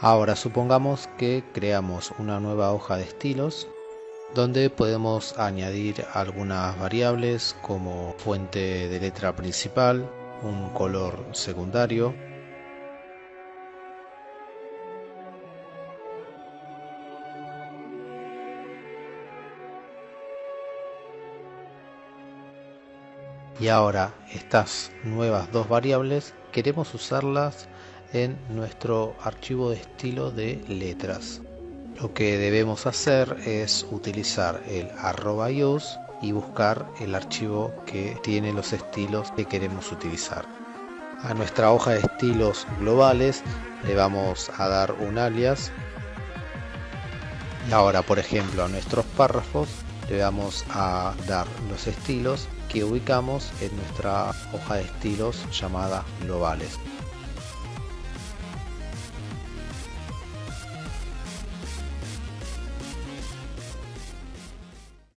Ahora supongamos que creamos una nueva hoja de estilos donde podemos añadir algunas variables como fuente de letra principal, un color secundario, y ahora estas nuevas dos variables queremos usarlas en nuestro archivo de estilo de letras. Lo que debemos hacer es utilizar el arroba use y buscar el archivo que tiene los estilos que queremos utilizar. A nuestra hoja de estilos globales le vamos a dar un alias. Y ahora por ejemplo a nuestros párrafos le vamos a dar los estilos que ubicamos en nuestra hoja de estilos llamada globales